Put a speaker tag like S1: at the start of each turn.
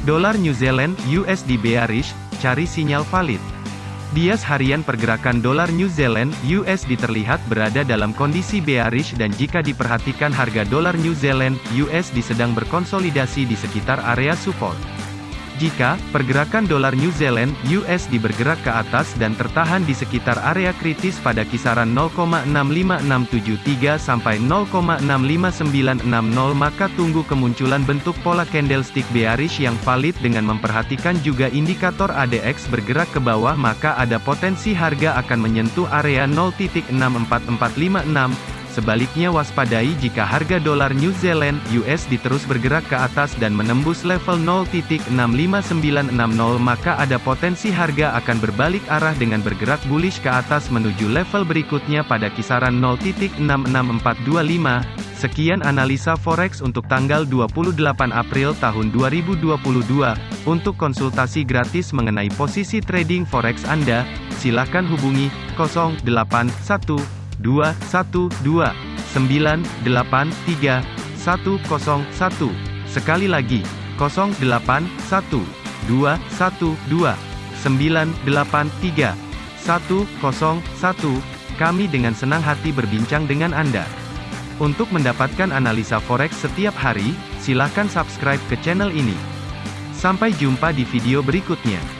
S1: Dolar New Zealand USD bearish, cari sinyal valid. Bias harian pergerakan dolar New Zealand USD terlihat berada dalam kondisi bearish dan jika diperhatikan harga dolar New Zealand USD sedang berkonsolidasi di sekitar area support. Jika pergerakan dolar New Zealand USD bergerak ke atas dan tertahan di sekitar area kritis pada kisaran 0,65673 sampai 0,65960 maka tunggu kemunculan bentuk pola candlestick bearish yang valid dengan memperhatikan juga indikator ADX bergerak ke bawah maka ada potensi harga akan menyentuh area 0.64456 Sebaliknya waspadai jika harga dolar New Zealand USD terus bergerak ke atas dan menembus level 0.65960 maka ada potensi harga akan berbalik arah dengan bergerak bullish ke atas menuju level berikutnya pada kisaran 0.66425. Sekian analisa forex untuk tanggal 28 April tahun 2022. Untuk konsultasi gratis mengenai posisi trading forex Anda, silakan hubungi 081 dua satu dua sembilan delapan tiga satu satu sekali lagi kosong delapan satu dua satu dua sembilan delapan tiga satu satu kami dengan senang hati berbincang dengan Anda. Untuk mendapatkan analisa forex setiap hari, silakan subscribe ke channel ini. Sampai jumpa di video berikutnya.